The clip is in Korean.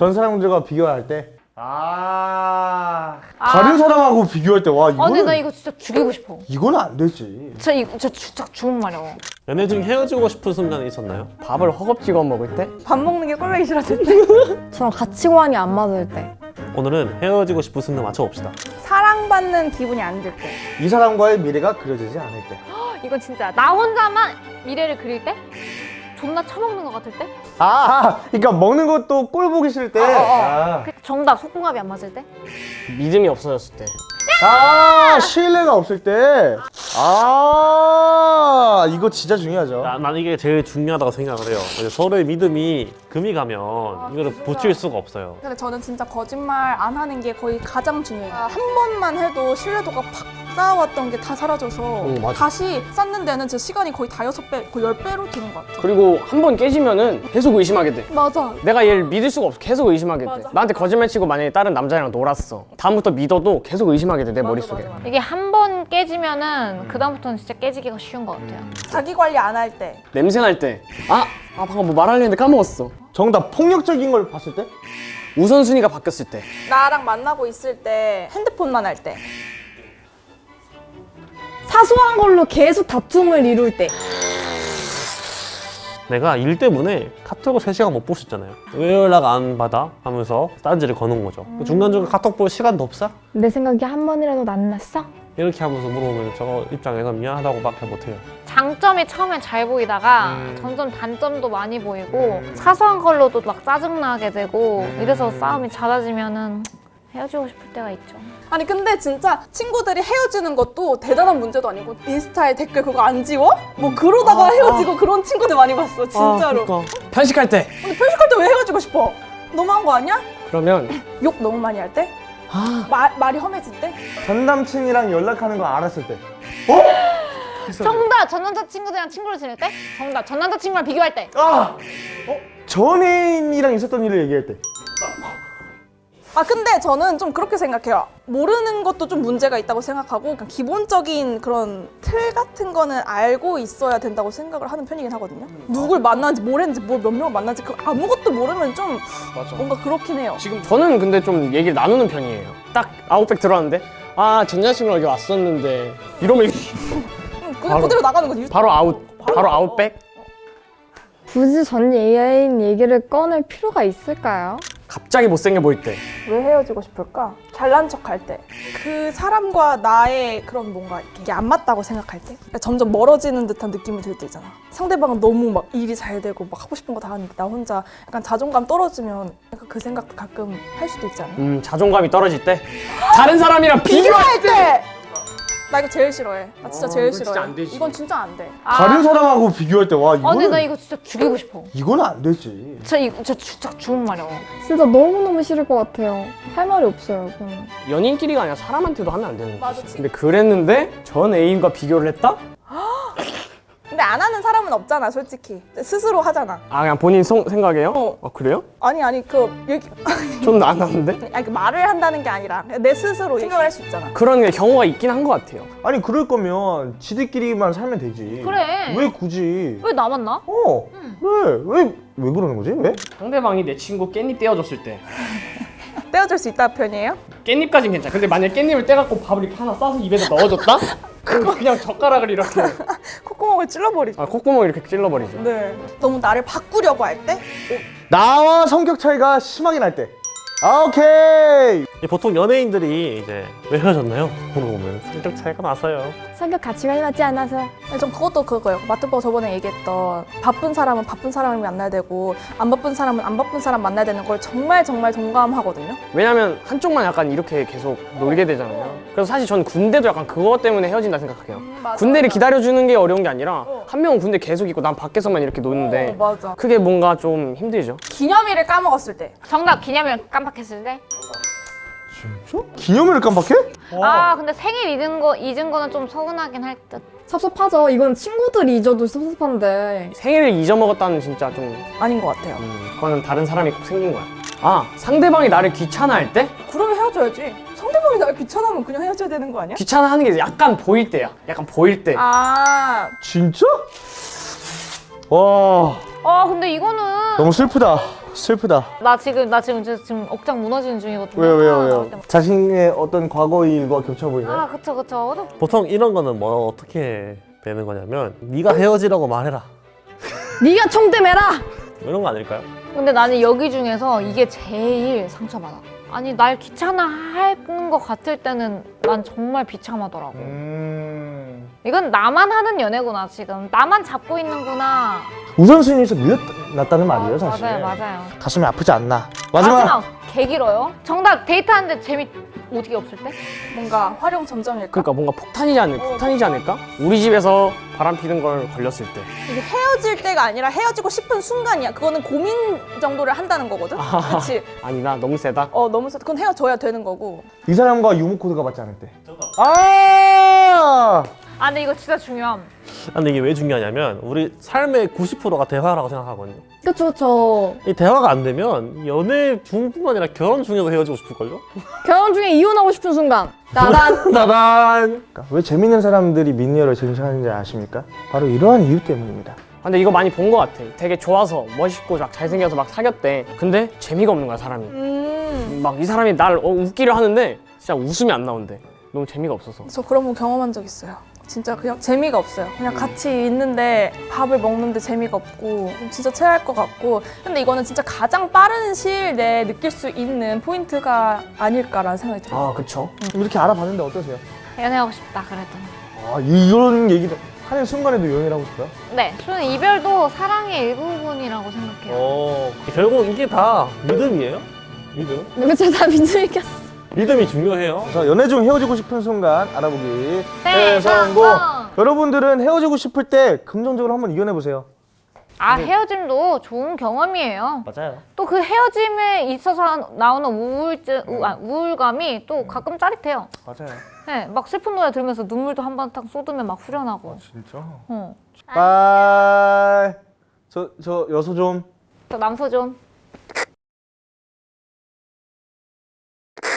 전 사람들과 비교할 때 아... 아. 다른 사람하고 비교할 때와아 근데 이거는 나 이거 진짜 죽이고 싶어 이거는 안 되지 진짜 이거 진짜, 진짜 죽은 말이야 연애 중 헤어지고 싶은 순간이 있었나요? 밥을 허겁지겁 먹을 때? 밥 먹는 게 꼴보기 싫었는데 저랑 가치관이 안 맞을 때 오늘은 헤어지고 싶은 순간 맞춰봅시다 사랑받는 기분이 안 들 때. 이 사람과의 미래가 그려지지 않을 때 이건 진짜 나 혼자만 미래를 그릴 때? 존나 처먹는 것 같을 때? 아, 아, 그러니까 먹는 것도 꼴 보기 싫을 때. 아, 그 정답 속궁합이 안 맞을 때? 믿음이 없어졌을 때 아, 신뢰가 없을 때. 아, 이거 진짜 중요하죠. 나, 난 이게 제일 중요하다고 생각을 해요 서로의 믿음이 금이 가면 이거를 붙일 수가 없어요 근데 저는 진짜 거짓말 안 하는 게 거의 가장 중요해요. 한 번만 해도 신뢰도가 팍 쌓아왔던 게 다 사라져서 응, 맞아. 다시 쌓는 데는 제 시간이 거의 다 여섯 배, 거의 열 배로 드는 것 같아요. 그리고 한 번 깨지면은 계속 의심하게 돼 맞아. 내가 얘를 믿을 수가 없어 계속 의심하게 돼 맞아. 나한테 거짓말 치고 만약에 다른 남자랑 놀았어 다음부터 믿어도 계속 의심하게 돼 내 머릿속에 맞아, 맞아. 이게 한 번 깨지면은 그 다음부터는 진짜 깨지기가 쉬운 것 같아요 자기 관리 안 할 때. 냄새 날 때 아! 아 방금 뭐 말하려 했는데 까먹었어 정답 폭력적인 걸 봤을 때? 우선순위가 바뀌었을 때 나랑 만나고 있을 때 핸드폰만 할 때. 사소한 걸로 계속 다툼을 이룰 때 내가 일 때문에 카톡을 3시간 못 보셨잖아요 왜 연락 안 받아? 하면서 딴지를 거는 거죠 중간중간 카톡 볼 시간도 없어? 내 생각에 한 번이라도 만났어? 이렇게 하면서 물어보면 저 입장에서 미안하다고 밖에 못해요 장점이 처음엔 잘 보이다가 음. 점점 단점도 많이 보이고 사소한 걸로도 막 짜증나게 되고 이래서 싸움이 잦아지면 은 헤어지고 싶을 때가 있죠 아니 근데 진짜 친구들이 헤어지는 것도 대단한 문제도 아니고 인스타에 댓글 그거 안 지워? 뭐 그러다가 헤어지고 그런 친구들 많이 봤어 진짜로. 아, 그러니까. 편식할 때 근데 편식할 때 왜 헤어지고 싶어? 너무한 거 아니야? 그러면 욕 너무 많이 할 때? 아 말, 말이 험해질 때? 전 남친이랑 연락하는 거 알았을 때. 정답! 전 남자친구들이랑 친구를 지낼 때? 정답! 전 남자친구랑 비교할 때! 아! 어? 전 애인이랑 있었던 일을 얘기할 때. 아 근데 저는 좀 그렇게 생각해요. 모르는 것도 좀 문제가 있다고 생각하고 그냥 기본적인 그런 틀 같은 거는 알고 있어야 된다고 생각을 하는 편이긴 하거든요. 누굴 만나는지 뭘 했는지 뭘 몇 명을 만나는지 그 아무것도 모르면 좀 맞아 뭔가 그렇긴 해요. 지금 저는 근데 좀 얘기를 나누는 편이에요 딱 아웃백 들어왔는데 아 전 여자친구랑 여기 왔었는데 이러면 응, 그냥 바로- 그대로 나가는 거지. 바로 아웃 바로 아웃백 굳이 전 애인 얘기를 꺼낼 필요가 있을까요? 갑자기 못생겨 보일 때 왜 헤어지고 싶을까? 잘난 척할 때. 그 사람과 나의 그런 뭔가 이게 안 맞다고 생각할 때. 그러니까 점점 멀어지는 듯한 느낌이 들 때 있잖아. 상대방은 너무 막 일이 잘 되고 막 하고 싶은 거 다 하는데 나 혼자 약간 자존감 떨어지면 약간 그 생각도 가끔 할 수도 있지 않아? 음 자존감이 떨어질 때 다른 사람이랑 비교할 때! 나 이거 제일 싫어해. 나 진짜 아, 제일 이건 진짜 싫어해. 안 되지. 이건 진짜 안 돼. 다른 사람하고 비교할 때와아 근데 나 이거는 이거 진짜 죽이고 싶어 이거는 안 되지. 진짜 이거 진짜, 진짜 죽은 말이야 진짜 너무너무 싫을 것 같아요 할 말이 없어요 저는 연인끼리가 아니라 사람한테도 하면 안 되는 맞아, 거지 근데 그랬는데 전 애인과 비교를 했다? 근데 안 하는 사람은 없잖아, 솔직히. 스스로 하잖아. 아 그냥 본인 성, 생각이에요? 어. 아 그래요? 아니, 아니, 그, 얘기, 저는 안 하는데? 아니, 그 말을 한다는 게 아니라 내 스스로 생각을 할 수 있잖아. 그런 게 경우가 있긴 한 것 같아요 아니 그럴 거면 지들끼리만 살면 되지. 그래. 왜 굳이? 왜 나만 나? 어. 그래. 왜? 왜 그러는 거지? 왜? 상대방이 내 친구 깻잎 떼어줬을 때 떼어줄 수 있다 편이에요? 깻잎까진 괜찮아 근데 만약 깻잎을 떼갖고 밥을 이렇게 하나 싸서 입에다 넣어줬다? 그럼 그냥 젓가락을 이렇게 콧구멍을 찔러버리죠. 아 콧구멍을 이렇게 찔러버리죠 네. 너무 나를 바꾸려고 할 때? 나와 성격 차이가 심하게 날 때. 아, 오케이. 이 보통 연예인들이 이제 왜 헤어졌나요? 물어보면 성격 차이가 나서요 성격 가치관이 맞지 않아서 네, 전 그것도 그거예요. 마트버가 저번에 얘기했던 바쁜 사람은 바쁜 사람을 만나야 되고 안 바쁜 사람은 안 바쁜 사람 만나야 되는 걸 정말 정말 동감하거든요. 왜냐면 한쪽만 약간 이렇게 계속 놀게 되잖아요 그래서 사실 전 군대도 약간 그것 때문에 헤어진다 생각해요 맞아, 군대를. 기다려주는 게 어려운 게 아니라 어. 한 명은 군대 계속 있고 난 밖에서만 이렇게 노는데 어, 맞아. 그게 뭔가 좀 힘들죠 기념일을 까먹었을 때. 정답 기념일 깜빡 했을 때? 진짜? 기념일을 깜빡해? 아 근데 생일 잊은 거 잊은 거는 좀 서운하긴 할 듯. 섭섭하죠 이건 친구들이 잊어도 섭섭한데 생일을 잊어먹었다는 진짜 좀 아닌 것 같아요. 음, 그거는 다른 사람이 꼭 생긴 거야 아 상대방이 나를 귀찮아할 때? 그러면 헤어져야지. 상대방이 날 귀찮으면 그냥 헤어져야 되는 거 아니야? 귀찮아하는 게 약간 보일 때야 약간 보일 때 아, 진짜? 와, 아 근데 이거는 너무 슬프다. 슬프다. 나 지금 나 지금 지금 억장 무너지는 중이거든요. 왜요, 왜요, 아, 왜요? 자신의 어떤 과거 일과 겹쳐 보이나요? 아 그쵸 그쵸. 보통 이런 거는 뭐 어떻게 되는 거냐면 네가 헤어지라고 말해라 네가 총대 매라. 이런 거 아닐까요? 근데 나는 여기 중에서 이게 제일 상처받아. 아니 날 귀찮아 하는 것 같을 때는 난 정말 비참하더라고. 음. 이건 나만 하는 연애구나 지금. 나만 잡고 있는구나. 우선순위에서 밀려났다는 말이에요, 사실. 맞아요 맞아요. 가슴이 아프지 않나. 마지막. 마지막 개 길어요. 정답 데이트하는데 재미 어떻게 없을 때? 뭔가 활용 점정일까? 그러니까 뭔가 폭탄이지 않을 폭탄이지 않을까? 우리 집에서 바람 피는 걸 걸렸을 때. 이게 헤어질 때가 아니라 헤어지고 싶은 순간이야. 그거는 고민 정도를 한다는 거거든. 그렇지. 아니 나 너무 세다. 어 너무 세. 그건 헤어져야 되는 거고. 이 사람과 유무 코드가 맞지 않을 때. 아! 아 근데 이거 진짜 중요함. 아, 근데 이게 왜 중요하냐면 우리 삶의 90%가 대화라고 생각하거든요 그쵸 그쵸. 이 대화가 안 되면 연애 중뿐만 아니라 결혼 중에도 헤어지고 싶을걸요? 결혼 중에 이혼하고 싶은 순간. 나단. 나단 그러니까 왜 재밌는 사람들이 미니어를 쟁취하는지 아십니까? 바로 이러한 이유 때문입니다. 근데 이거 많이 본 것 같아. 되게 좋아서 멋있고 막 잘생겨서 막 사귀었대. 근데 재미가 없는 거야 사람이. 음. 막이 사람이 날 어, 웃기려 하는데 진짜 웃음이 안 나온대. 너무 재미가 없어서. 저 그런 거 경험한 적 있어요. 진짜 그냥 재미가 없어요. 그냥 같이 있는데 밥을 먹는데 재미가 없고 진짜 체할 것 같고 근데 이거는 진짜 가장 빠른 시일 내에 느낄 수 있는 포인트가 아닐까라는 생각이 들어요. 아 그쵸. 이렇게 알아봤는데 어떠세요? 연애하고 싶다 그래도. 아, 이런 얘기를 하는 순간에도 연애를 하고 싶어요? 네, 저는 이별도 사랑의 일부분이라고 생각해요. 어, 결국 이게 다 믿음이에요? 믿음? 그쵸 다 믿으니까. 믿음이 중요해요 자, 연애 중 헤어지고 싶은 순간 알아보기. 네, 성공. 성공. 여러분들은 헤어지고 싶을 때 긍정적으로 한번 이겨내 보세요. 아 헤어짐도 좋은 경험이에요. 맞아요 또 그 헤어짐에 있어서 나오는 우울증, 우, 아, 우울감이 또 가끔 짜릿해요. 맞아요. 네, 막 슬픈 노래 들으면서 눈물도 한번딱 쏟으면 막 후련하고. 진짜? 어. 빠이. 저, 저 여소 좀. 저 남소 좀.